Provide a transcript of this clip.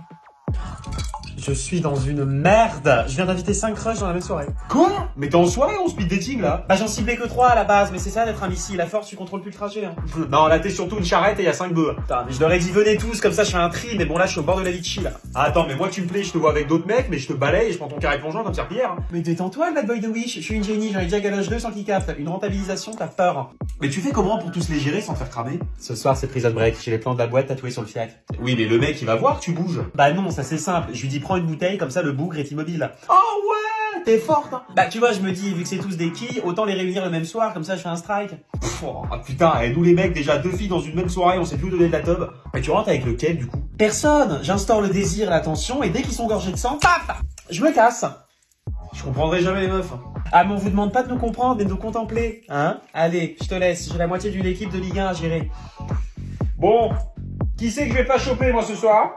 you Je suis dans une merde. Je viens d'inviter 5 crushs dans la même soirée. Quoi Mais t'es en soirée ou en speed dating là Bah j'en ciblais que 3 à la base, mais c'est ça d'être un missile. À force, tu contrôles plus le trajet. Hein. Non, là t'es surtout une charrette et y a 5 bœufs. Putain, mais je leur ai dit venez tous, comme ça je fais un tri, mais bon là je suis au bord de la Vichy là. Ah, attends, mais moi tu me plais, je te vois avec d'autres mecs, mais je te balaye et je prends ton carré plongeant comme serpillière. hein. Mais détends-toi, bad boy de Wish, je suis une génie, j'en ai déjà galoche 2 sans qu'il capte. Une rentabilisation, t'as peur. Mais tu fais comment pour tous les gérer sans te faire cramer? Ce soir c'est prison break, j'ai les plans de la boîte tatoués sur le fiac. Oui, mais le mec il va voir tu bouges. Bah non, ça c'est simple, je lui dis prends une bouteille, comme ça le bougre est immobile. Oh ouais, t'es forte hein. Bah tu vois, je me dis, vu que c'est tous des quilles, autant les réunir le même soir, comme ça je fais un strike. Pff, oh, putain, et nous les mecs, déjà deux filles dans une même soirée, on sait plus où donner de la teub. Mais tu rentres avec lequel du coup? Personne J'instaure le désir et l'attention, et dès qu'ils sont gorgés de sang, paf Je me casse Je comprendrai jamais les meufs. Ah mais on vous demande pas de nous comprendre, mais de nous contempler, hein? Allez, je te laisse, j'ai la moitié d'une équipe de Ligue 1 à gérer. Bon, qui c'est que je vais pas choper moi ce soir?